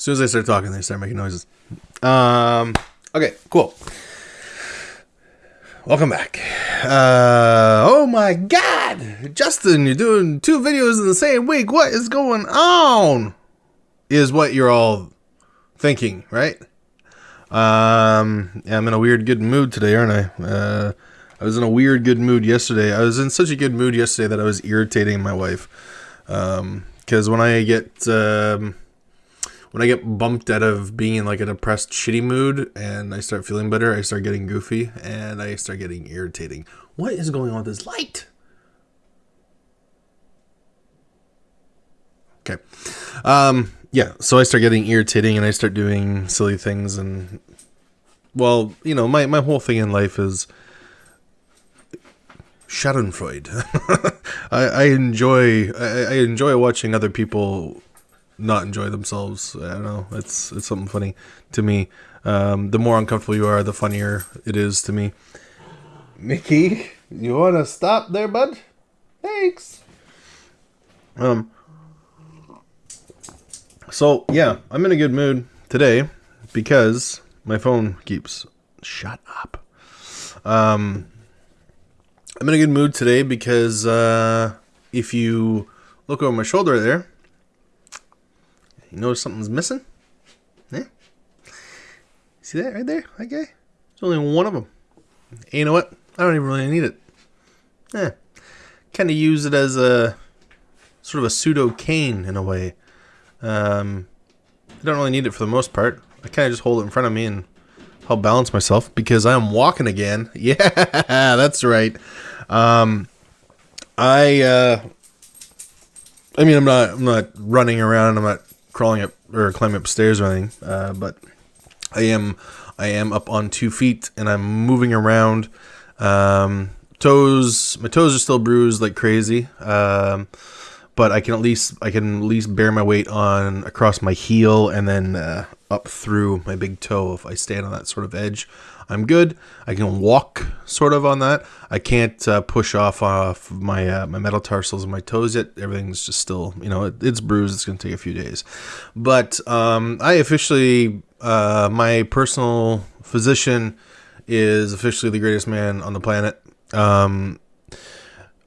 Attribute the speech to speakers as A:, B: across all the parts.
A: As soon as I start talking, they start making noises. Um. Okay. Cool. Welcome back. Uh, oh my God, Justin, you're doing two videos in the same week. What is going on? Is what you're all thinking, right? Um, yeah, I'm in a weird good mood today, aren't I? Uh, I was in a weird good mood yesterday. I was in such a good mood yesterday that I was irritating my wife. Um, because when I get um, when I get bumped out of being in like a depressed, shitty mood, and I start feeling better, I start getting goofy, and I start getting irritating. What is going on with this light? Okay. Um, yeah, so I start getting irritating and I start doing silly things and well, you know, my, my whole thing in life is Schadenfreude. I, I enjoy I, I enjoy watching other people not enjoy themselves. I don't know. It's it's something funny to me. Um, the more uncomfortable you are, the funnier it is to me. Mickey, you want to stop there, bud? Thanks. Um. So yeah, I'm in a good mood today because my phone keeps shut up. Um, I'm in a good mood today because uh, if you look over my shoulder there, you notice something's missing. Yeah, see that right there? Okay, there's only one of them. And you know what? I don't even really need it. Yeah, kind of use it as a sort of a pseudo cane in a way. Um, I don't really need it for the most part. I kind of just hold it in front of me and help balance myself because I am walking again. Yeah, that's right. Um, I, uh, I mean, I'm not, I'm not running around. I'm not crawling up or climbing upstairs or anything. Uh, but I am, I am up on two feet and I'm moving around. Um, toes, my toes are still bruised like crazy. Um, but I can at least I can at least bear my weight on across my heel and then uh, up through my big toe if I stand on that sort of edge. I'm good. I can walk sort of on that. I can't uh, push off off my uh, my metatarsals and my toes yet. Everything's just still you know it, it's bruised. It's gonna take a few days, but um, I officially uh, my personal physician is officially the greatest man on the planet. Um,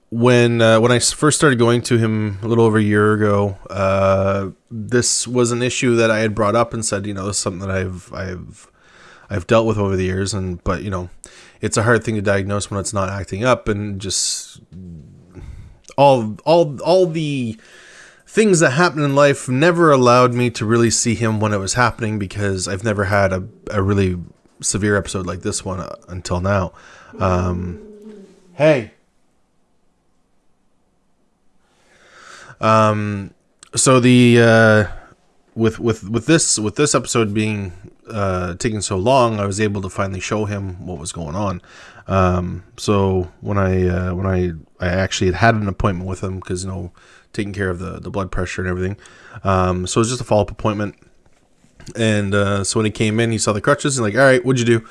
A: when uh, when I first started going to him a little over a year ago, uh, this was an issue that I had brought up and said, you know, this is something that I've I've I've dealt with over the years, and but you know, it's a hard thing to diagnose when it's not acting up, and just all all all the things that happen in life never allowed me to really see him when it was happening because I've never had a, a really severe episode like this one uh, until now. Um, hey. Um, so the uh, with with with this with this episode being uh, taking so long, I was able to finally show him what was going on. Um, so when I uh, when I I actually had had an appointment with him because you know taking care of the the blood pressure and everything. Um, so it was just a follow up appointment. And uh, so when he came in, he saw the crutches and like, all right, what'd you do?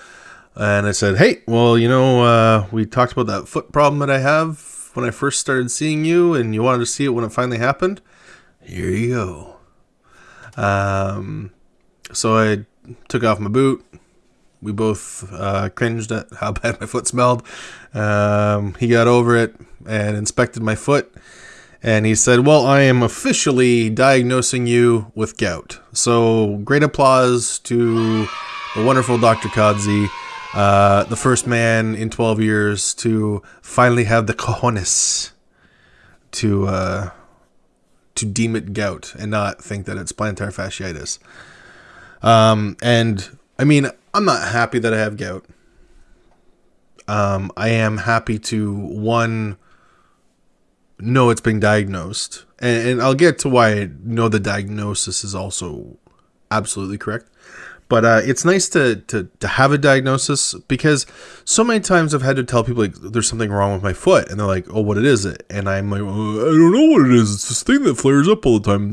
A: And I said, hey, well, you know, uh, we talked about that foot problem that I have when I first started seeing you, and you wanted to see it when it finally happened. Here you go. Um, so I took off my boot. We both uh, cringed at how bad my foot smelled. Um, he got over it and inspected my foot. And he said, Well, I am officially diagnosing you with gout. So, great applause to the wonderful Dr. Kadzi, uh, the first man in 12 years to finally have the cojones to, uh, to deem it gout and not think that it's plantar fasciitis. Um, and I mean, I'm not happy that I have gout. Um, I am happy to one know it's been diagnosed, and, and I'll get to why I know the diagnosis is also absolutely correct. But uh, it's nice to, to to have a diagnosis because so many times I've had to tell people like there's something wrong with my foot, and they're like, "Oh, what it is it?" And I'm like, oh, "I don't know what it is. It's this thing that flares up all the time."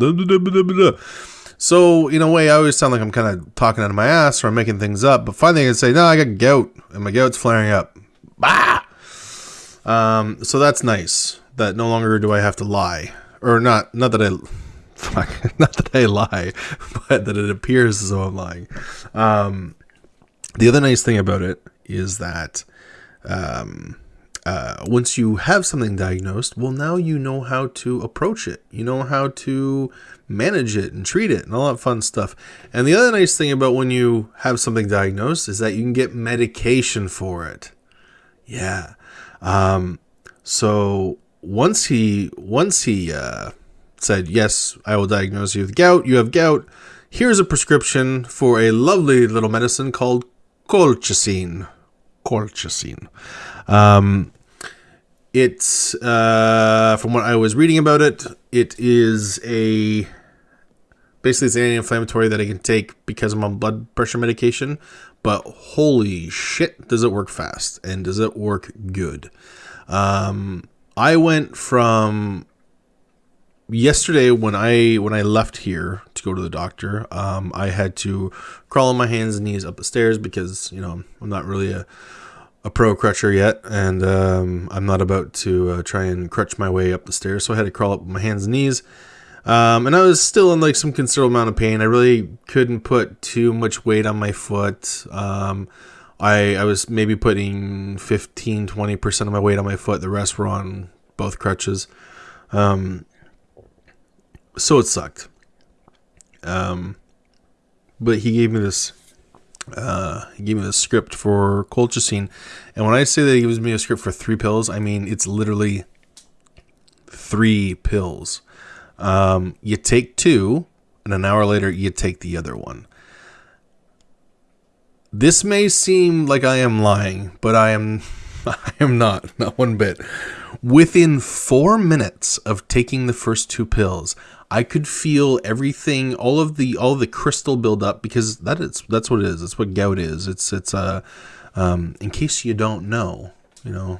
A: So in a way, I always sound like I'm kind of talking out of my ass or I'm making things up. But finally, I can say, "No, I got gout, and my gout's flaring up." Bah. Um, so that's nice that no longer do I have to lie, or not. Not that I fuck, not that I lie, but that it appears as though I'm lying. Um, the other nice thing about it is that um, uh, once you have something diagnosed, well, now you know how to approach it. You know how to manage it and treat it and all that fun stuff. And the other nice thing about when you have something diagnosed is that you can get medication for it. Yeah. Um, so once he once he uh, said yes, I will diagnose you with gout. You have gout. Here's a prescription for a lovely little medicine called colchicine. Colchicine. Um, it's uh, from what I was reading about it, it is a basically it's an anti-inflammatory that I can take because I'm on blood pressure medication. But holy shit, does it work fast and does it work good? Um, I went from yesterday when I when I left here to go to the doctor. Um, I had to crawl on my hands and knees up the stairs because you know I'm not really a a pro crutcher yet, and um, I'm not about to uh, try and crutch my way up the stairs. So I had to crawl up my hands and knees. Um, and I was still in like some considerable amount of pain. I really couldn't put too much weight on my foot. Um, I, I was maybe putting 15, 20% of my weight on my foot. The rest were on both crutches. Um, so it sucked. Um, but he gave me this uh, he gave me the script for colchicine, and when I say that he gives me a script for three pills, I mean it's literally three pills. Um, you take two, and an hour later you take the other one. This may seem like I am lying, but I am I am not, not one bit. Within four minutes of taking the first two pills, I could feel everything, all of the all of the crystal build up because that is that's what it is. That's what gout is. It's it's a uh, um, in case you don't know, you know,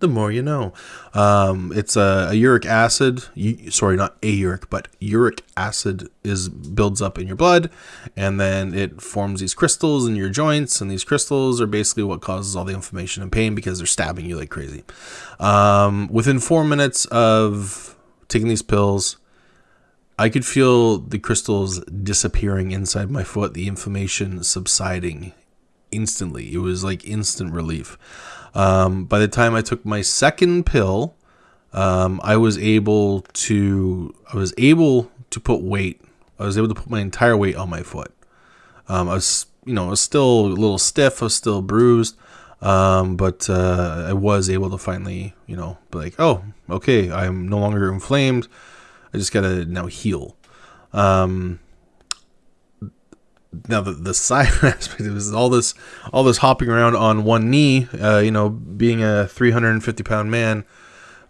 A: the more you know. Um, it's a, a, uric acid. sorry, not a uric, but uric acid is builds up in your blood, and then it forms these crystals in your joints, and these crystals are basically what causes all the inflammation and pain because they're stabbing you like crazy. Um, within four minutes of taking these pills, I could feel the crystals disappearing inside my foot, the inflammation subsiding instantly. It was like instant relief. Um, by the time I took my second pill, um, I was able to I was able to put weight. I was able to put my entire weight on my foot. Um, I was you know I was still a little stiff. I was still bruised. Um, but uh, I was able to finally, you know, be like, oh, okay, I'm no longer inflamed. I just gotta now heal. Um, now the the side aspect of is all this all this hopping around on one knee. Uh, you know, being a 350 pound man,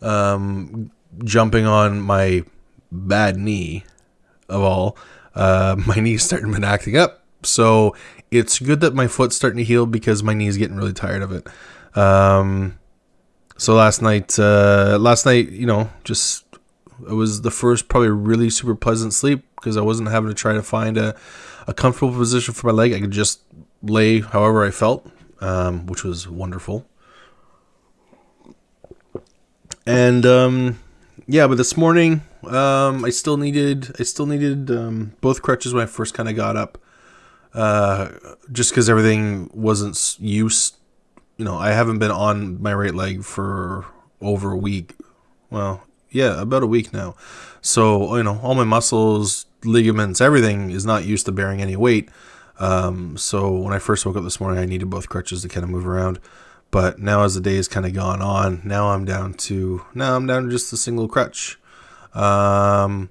A: um, jumping on my bad knee of all. Uh, my knee's starting to acting up. So it's good that my foot's starting to heal because my knee's getting really tired of it. Um, so last night, uh, last night, you know, just it was the first probably really super pleasant sleep because I wasn't having to try to find a, a comfortable position for my leg. I could just lay however I felt, um, which was wonderful. And um, yeah, but this morning um, I still needed I still needed um, both crutches when I first kind of got up uh, just because everything wasn't used. You know, I haven't been on my right leg for over a week. Well, yeah, about a week now. So you know, all my muscles, ligaments, everything is not used to bearing any weight. Um, so when I first woke up this morning, I needed both crutches to kind of move around. But now, as the day has kind of gone on, now I'm down to now I'm down to just a single crutch. Um,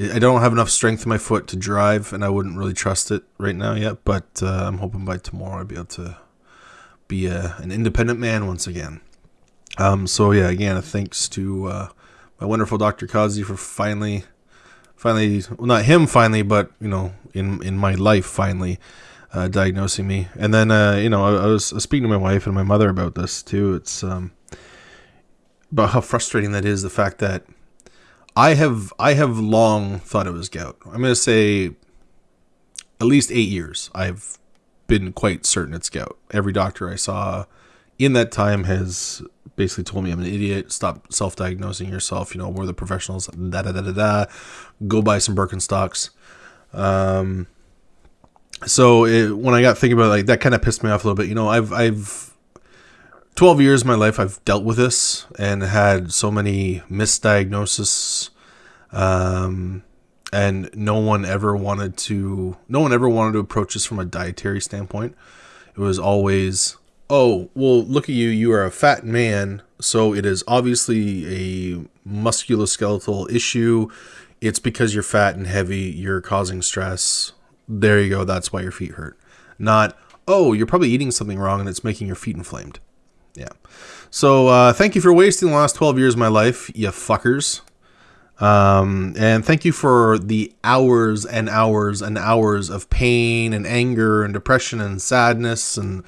A: I don't have enough strength in my foot to drive, and I wouldn't really trust it right now yet. But uh, I'm hoping by tomorrow I'll be able to be a, an independent man once again. Um, so yeah, again, thanks to uh, my wonderful Dr. Kazi for finally, finally, well, not him finally, but you know, in in my life finally. Uh, diagnosing me, and then uh, you know I, I, was speaking to my wife and my mother about this too. It's um, about how frustrating that is. The fact that I have I have long thought it was gout. I'm going to say at least eight years. I've been quite certain it's gout. Every doctor I saw in that time has basically told me I'm an idiot. Stop self-diagnosing yourself. You know, we're the professionals. Da da da da da. Go buy some Birkenstocks. Um, so it, when I got thinking about it, like that, kind of pissed me off a little bit. You know, I've I've 12 years of my life I've dealt with this and had so many misdiagnoses. Um, and no one ever wanted to no one ever wanted to approach this from a dietary standpoint. It was always oh well look at you you are a fat man so it is obviously a musculoskeletal issue. It's because you're fat and heavy you're causing stress. There you go that's why your feet hurt. Not oh you're probably eating something wrong and it's making your feet inflamed yeah so uh, thank you for wasting the last 12 years of my life you fuckers um, and thank you for the hours and hours and hours of pain and anger and depression and sadness and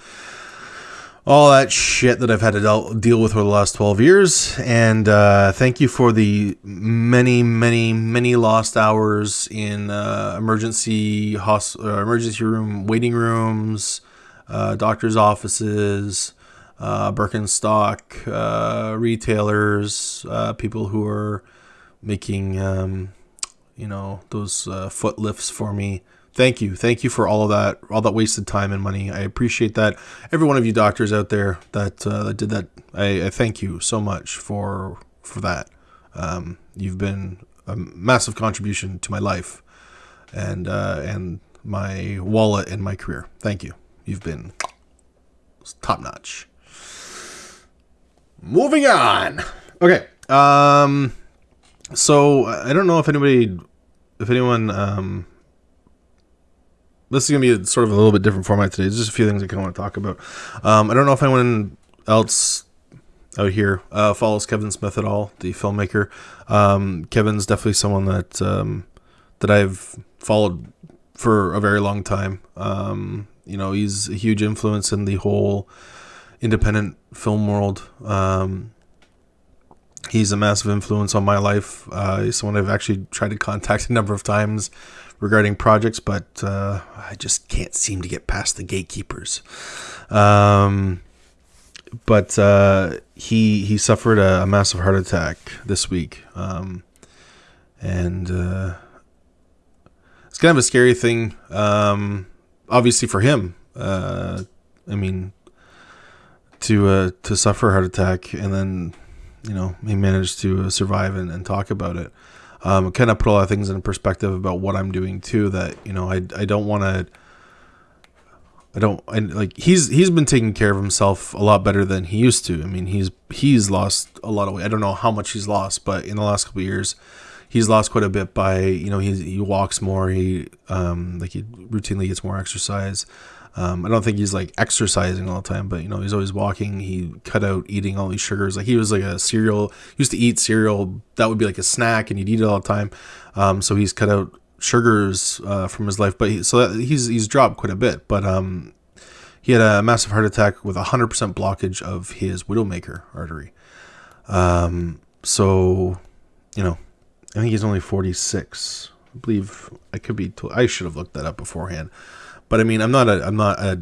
A: all that shit that I've had to deal with over the last 12 years. And uh, thank you for the many, many, many lost hours in uh, emergency hos- uh, emergency room waiting rooms, uh, doctors' offices, uh, Birkenstock uh, retailers, people who are making um, you know those uh, foot lifts for me. Thank you, thank you for all of that, all that wasted time and money. I appreciate that. Every one of you doctors out there that uh, that did that, I, I, thank you so much for for that. Um, you've been a massive contribution to my life and uh, and my wallet and my career. Thank you. You've been top notch. Moving on. Okay. Um so I don't know if anybody, if anyone, um, this is gonna be sort of a little bit different format today. There's just a few things I kind of want to talk about. Um, I don't know if anyone else out here uh, follows Kevin Smith at all, the filmmaker. Um, Kevin's definitely someone that um, that I've followed for a very long time. Um, you know, he's a huge influence in the whole independent film world. Um, he's a massive influence on my life. Uh, he's someone I've actually tried to contact a number of times regarding projects, but uh, I just can't seem to get past the gatekeepers. Um, but uh, he he suffered a, a, massive heart attack this week, um, and uh, it's kind of a scary thing. Um, obviously for him, uh, I mean, to uh, to suffer a heart attack and then you know he managed to survive and, and talk about it. Um, kind of put a lot of things in perspective about what I'm doing too. That you know I I don't want to. I don't I, like he's he's been taking care of himself a lot better than he used to. I mean he's he's lost a lot of weight. I don't know how much he's lost, but in the last couple years, he's lost quite a bit by you know he he walks more. He um like he routinely gets more exercise. Um, I don't think he's like exercising all the time, but you know, he's always walking. He cut out eating all these sugars. Like he was like a cereal, used to eat cereal. That would be like a snack and he'd eat it all the time. Um, so he's cut out sugars uh, from his life, but he, so that, he's, he's dropped quite a bit, but um, he had a massive heart attack with a hundred percent blockage of his widowmaker artery. Um, so, you know, I think he's only 46. I believe I could be, I should have looked that up beforehand. But I mean, I'm not a I'm not a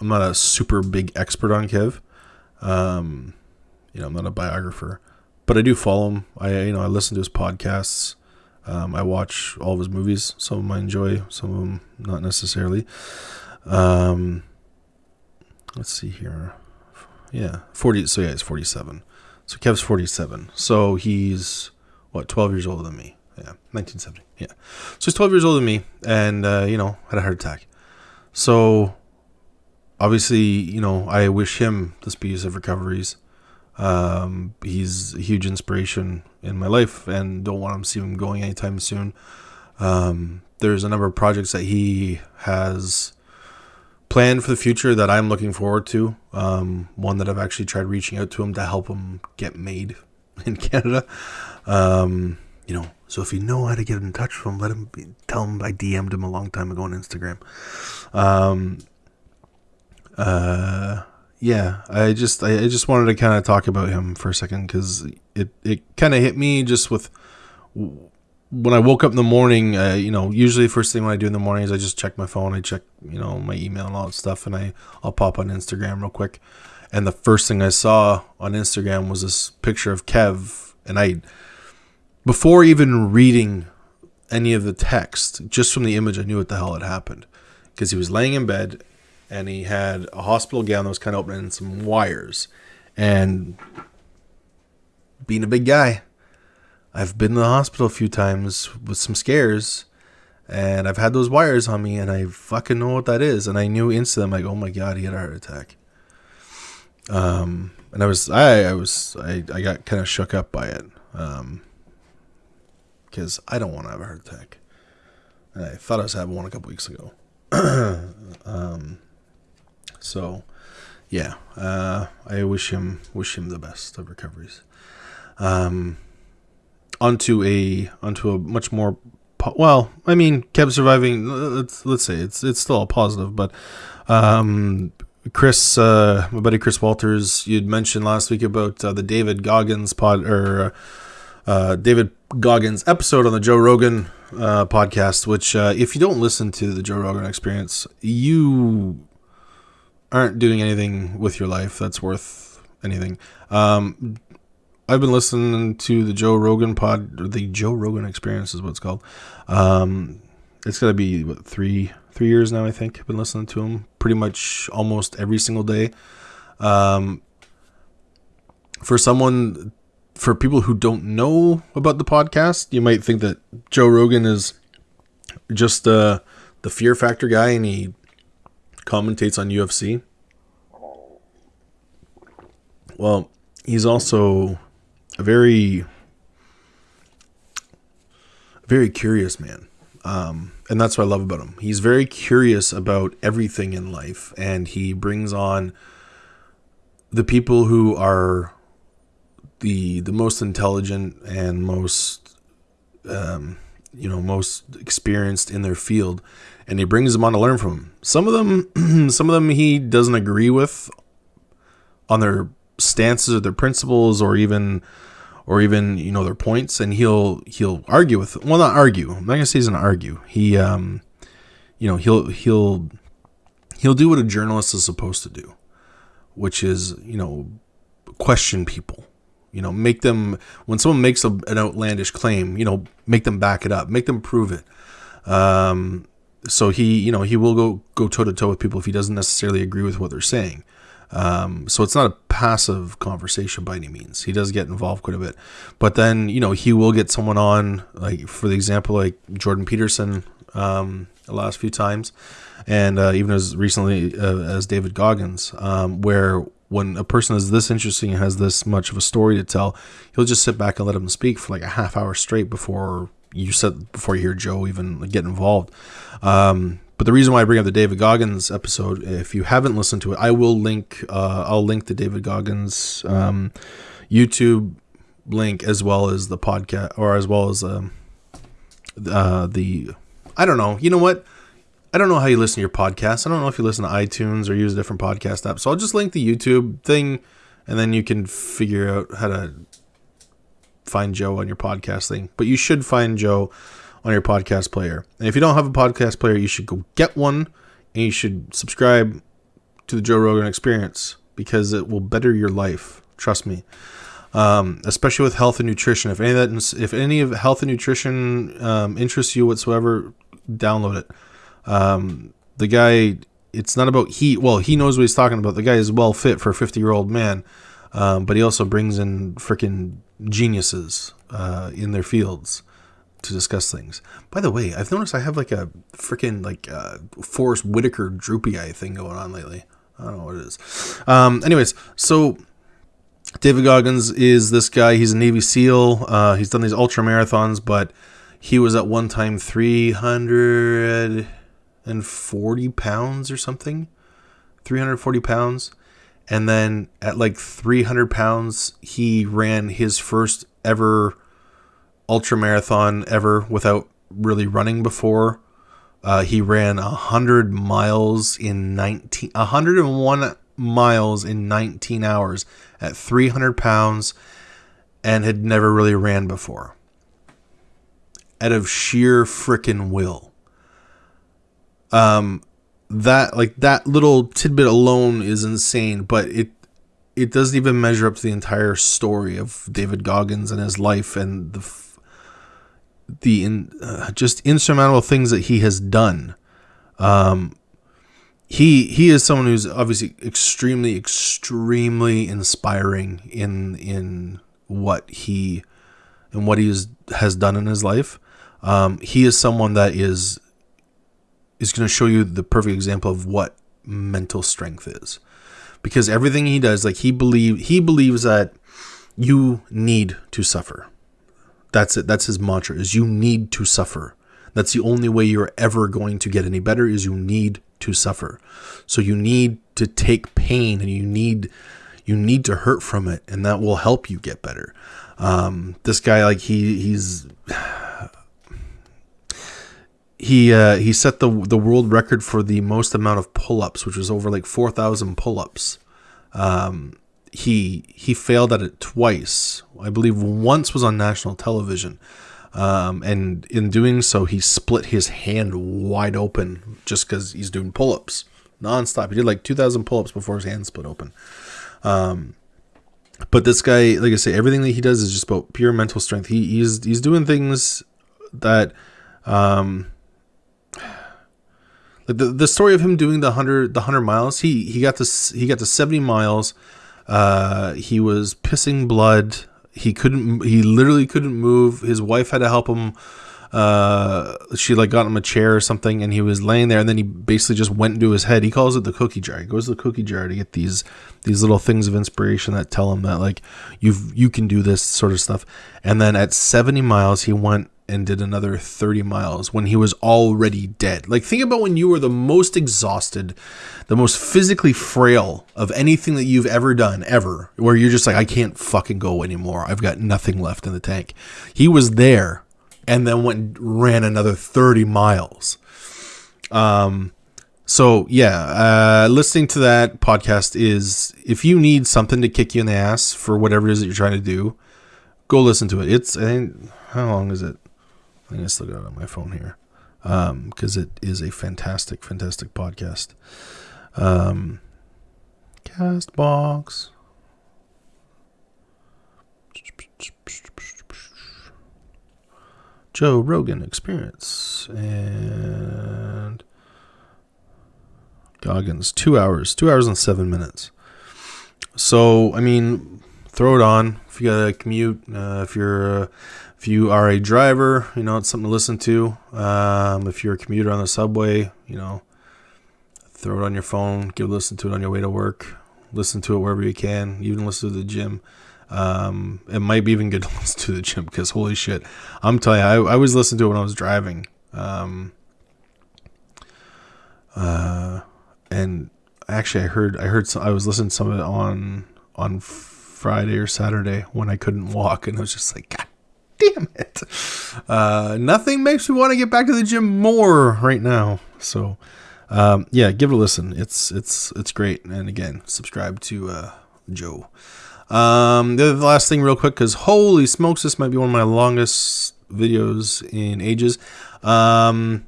A: I'm not a super big expert on Kev. Um, you know, I'm not a biographer, but I do follow him. I you know I listen to his podcasts. Um, I watch all of his movies. Some of them I enjoy, some of them not necessarily. Um, let's see here. Yeah, forty. So yeah, he's forty-seven. So Kev's forty-seven. So he's what twelve years older than me. Yeah, nineteen seventy. Yeah. So he's twelve years older than me, and uh, you know had a heart attack. So obviously, you know, I wish him the speediest of recoveries. Um, he's a huge inspiration in my life and don't want to see him going anytime soon. Um, there's a number of projects that he has planned for the future that I'm looking forward to. Um, one that I've actually tried reaching out to him to help him get made in Canada. Um, you know, so if you know how to get in touch with him, let him be, tell him I DM'd him a long time ago on Instagram. Um, uh, yeah, I just I, I just wanted to kind of talk about him for a second because it it kind of hit me just with when I woke up in the morning, uh, you know, usually the first thing when I do in the morning is I just check my phone. I check, you know, my email and all that stuff, and I I'll pop on Instagram real quick. And the first thing I saw on Instagram was this picture of Kev, and I, before even reading any of the text, just from the image, I knew what the hell had happened, because he was laying in bed, and he had a hospital gown that was kind of open and some wires, and being a big guy I've been in the hospital a few times with some scares, and I've had those wires on me, and I fucking know what that is. And I knew instantly, I'm like, oh my god, he had a heart attack. Um, and I was, I, I was, I, I got kind of shook up by it, um, because I don't want to have a heart attack. And I thought I was having one a couple weeks ago. um, so, yeah, uh, I wish him, wish him the best of recoveries. Um, onto a onto a much more po- well. I mean, Kev surviving. Let's let's say it's it's still a positive, but um, Chris, uh, my buddy Chris Walters, you'd mentioned last week about uh, the David Goggins pod or uh, David Goggins episode on the Joe Rogan uh, podcast. Which, uh, if you don't listen to the Joe Rogan Experience, you aren't doing anything with your life that's worth anything. Um, I've been listening to the Joe Rogan pod, or the Joe Rogan Experience is what it's called. Um, it's gonna be what three three years now. I think I've been listening to him pretty much almost every single day. Um, for someone, for people who don't know about the podcast, you might think that Joe Rogan is just uh, the Fear Factor guy, and he commentates on UFC. Well, he's also a very very curious man um, and that's what i love about him he's very curious about everything in life and he brings on the people who are the the most intelligent and most um, you know most experienced in their field and he brings them on to learn from them some of them some of them he doesn't agree with on their stances or their principles or even or even you know their points and he'll he'll argue with well not argue. I'm not gonna say he's gonna argue. He um you know he'll he'll he'll do what a journalist is supposed to do which is you know question people you know make them when someone makes a, an outlandish claim you know make them back it up make them prove it. Um so he you know he will go go toe to toe with people if he doesn't necessarily agree with what they're saying. Um, so it's not a passive conversation by any means. He does get involved quite a bit, but then you know he will get someone on, like for the example, like Jordan Peterson, um, the last few times, and uh, even as recently uh, as David Goggins, um, where when a person is this interesting and has this much of a story to tell, he'll just sit back and let him speak for like a half hour straight before you said before you hear Joe even get involved. Um, but the reason why I bring up the David Goggins episode, if you haven't listened to it, I will link. Uh, I'll link the David Goggins um, YouTube link as well as the podcast, or as well as um, uh, the. I don't know. You know what? I don't know how you listen to your podcast. I don't know if you listen to iTunes or use a different podcast app. So I'll just link the YouTube thing, and then you can figure out how to find Joe on your podcast thing. But you should find Joe on your podcast player. And if you don't have a podcast player, you should go get one and you should subscribe to the Joe Rogan Experience because it will better your life. Trust me. Um, especially with health and nutrition. If any of that, if any of health and nutrition um, interests you whatsoever, download it. Um, the guy, it's not about he. Well, he knows what he's talking about. The guy is well fit for a fifty-year-old man, um, but he also brings in freaking geniuses uh, in their fields to discuss things. By the way, I've noticed I have like a freaking like uh, Forest Whitaker droopy eye thing going on lately. I don't know what it is. Um, anyways, so David Goggins is this guy. He's a Navy SEAL. Uh, he's done these ultra marathons, but he was at one time 340 pounds or something. 340 pounds. And then at like 300 pounds, he ran his first ever ultra marathon ever without really running before. Uh, he ran 100 miles in 19 101 miles in 19 hours at 300 pounds and had never really ran before. out of sheer frickin' will. Um, that like that little tidbit alone is insane, but it it doesn't even measure up to the entire story of David Goggins and his life and the the in, uh, just insurmountable things that he has done. Um, he he is someone who's obviously extremely extremely inspiring in in what he and what he has done in his life. Um, he is someone that is is going to show you the perfect example of what mental strength is. Because everything he does like he believe he believes that you need to suffer. That's it that's his mantra is you need to suffer. That's the only way you're ever going to get any better is you need to suffer. So you need to take pain and you need you need to hurt from it and that will help you get better. Um, this guy like he he's he uh, he set the the world record for the most amount of pull-ups, which was over like four thousand pull-ups. Um, he he failed at it twice. I believe once was on national television, um, and in doing so, he split his hand wide open just because he's doing pull-ups nonstop. He did like two thousand pull-ups before his hand split open. Um, but this guy, like I say, everything that he does is just about pure mental strength. He, he's he's doing things that um, like the, the story of him doing the hundred the hundred miles, he he got to he got to seventy miles. Uh, he was pissing blood. He couldn't. He literally couldn't move. His wife had to help him. Uh, she like got him a chair or something, and he was laying there. And then he basically just went into his head. He calls it the cookie jar. He goes to the cookie jar to get these these little things of inspiration that tell him that like you've you can do this sort of stuff. And then at seventy miles, he went and did another 30 miles when he was already dead. Like, think about when you were the most exhausted, the most physically frail of anything that you've ever done, ever, where you're just like, I can't fucking go anymore. I've got nothing left in the tank. He was there and then went and ran another 30 miles. Um, so yeah, uh, listening to that podcast is if you need something to kick you in the ass for whatever it is that you're trying to do, go listen to it. It's I think how long is it? I just look at it on my phone here because um, it is a fantastic, fantastic podcast. Um, Castbox. Joe Rogan Experience and Goggins two hours, two hours and seven minutes. So I mean, throw it on if you got a commute. Uh, if you're uh, if you are a driver, you know, it's something to listen to. Um, if you're a commuter on the subway, you know, throw it on your phone, give listen to it on your way to work, listen to it wherever you can, even listen to the gym. Um, it might be even good to listen to the gym because holy shit, I'm telling you, I, I was listening to it when I was driving. Um, uh, and actually, I heard I heard some, I was listening to some of it on on Friday or Saturday when I couldn't walk, and I was just like, God damn it. Uh, nothing makes me want to get back to the gym more right now. So, um, yeah, give it a listen. It's it's it's great. And again, subscribe to uh, Joe. Um, the last thing, real quick, because holy smokes, this might be one of my longest videos in ages. Um,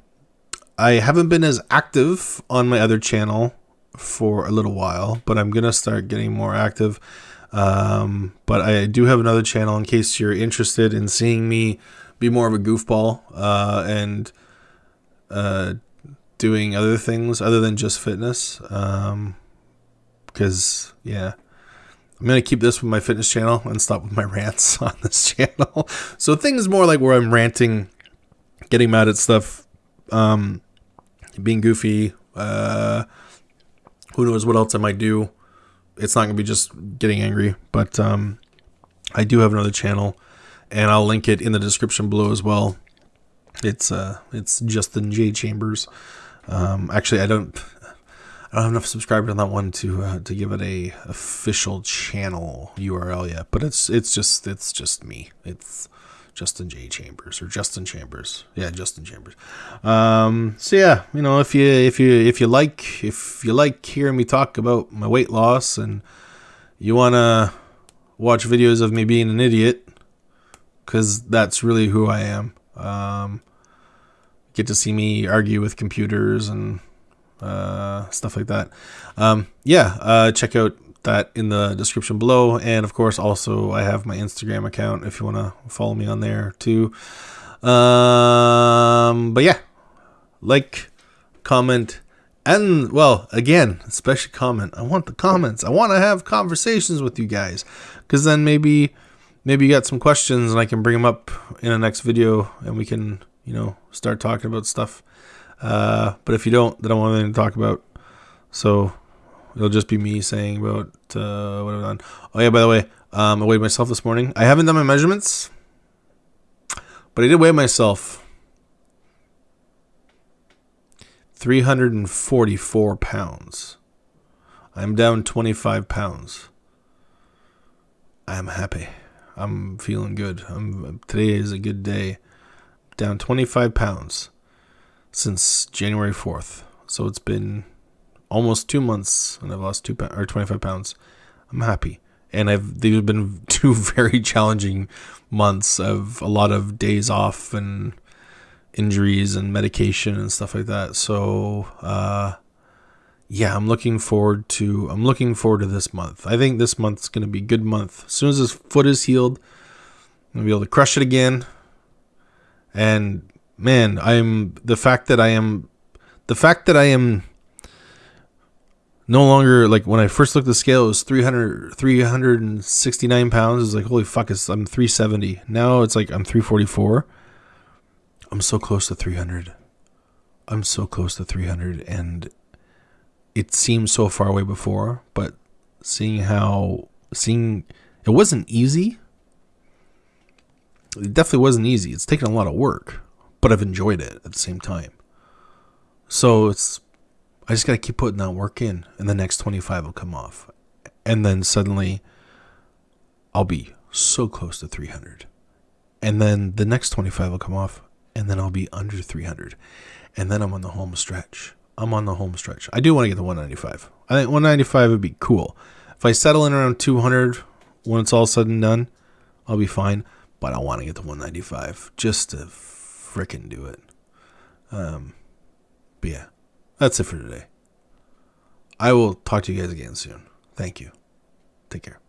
A: I haven't been as active on my other channel for a little while, but I'm gonna start getting more active. Um, but I do have another channel in case you're interested in seeing me be more of a goofball uh, and uh, doing other things other than just fitness. Because, um, yeah. I'm going to keep this with my fitness channel and stop with my rants on this channel. so things more like where I'm ranting, getting mad at stuff, um, being goofy, uh, who knows what else I might do it's not gonna be just getting angry, but um, I do have another channel, and I'll link it in the description below as well. It's uh, it's Justin J Chambers. Um, actually, I don't, I don't have enough subscribers on that one to uh, to give it a official channel URL yet. But it's it's just it's just me. It's Justin J Chambers or Justin Chambers. Yeah, Justin Chambers. Um, so yeah, you know, if you if you if you like if you like hearing me talk about my weight loss and you want to watch videos of me being an idiot cuz that's really who I am. Um, get to see me argue with computers and uh, stuff like that. Um, yeah, uh, check out that in the description below. And of course, also, I have my Instagram account if you want to follow me on there too. Um, but yeah, like, comment, and well, again, especially comment. I want the comments. I want to have conversations with you guys because then maybe maybe you got some questions and I can bring them up in the next video and we can, you know, start talking about stuff. Uh, but if you don't, then I don't want anything to talk about. So it'll just be me saying about uh, what I've done. Oh yeah, by the way, um, I weighed myself this morning. I haven't done my measurements, but I did weigh myself. 344 pounds. I'm down 25 pounds. I am happy. I'm feeling good. I'm today is a good day. Down 25 pounds since January 4th. So it's been almost 2 months and I've lost 2 pounds or 25 pounds. I'm happy. And I've these have been two very challenging months of a lot of days off and injuries and medication and stuff like that. So uh, yeah, I'm looking forward to I'm looking forward to this month. I think this month's gonna be a good month. As soon as his foot is healed, I'm gonna be able to crush it again. And man, I'm the fact that I am the fact that I am no longer like when I first looked at the scale it was 300 369 pounds. It's like holy fuck, it's, I'm 370. Now it's like I'm 344 I'm so close to 300. I'm so close to 300 and it seemed so far away before, but seeing how seeing it wasn't easy. It definitely wasn't easy. It's taken a lot of work, but I've enjoyed it at the same time. So it's I just got to keep putting that work in and the next 25 will come off. And then suddenly I'll be so close to 300. And then the next 25 will come off and then I'll be under 300. And then I'm on the home stretch. I'm on the home stretch. I do want to get to 195. I think 195 would be cool. If I settle in around 200 when it's all said and done, I'll be fine. But I want to get to 195 just to fricking do it. Um, but yeah, that's it for today. I will talk to you guys again soon. Thank you. Take care.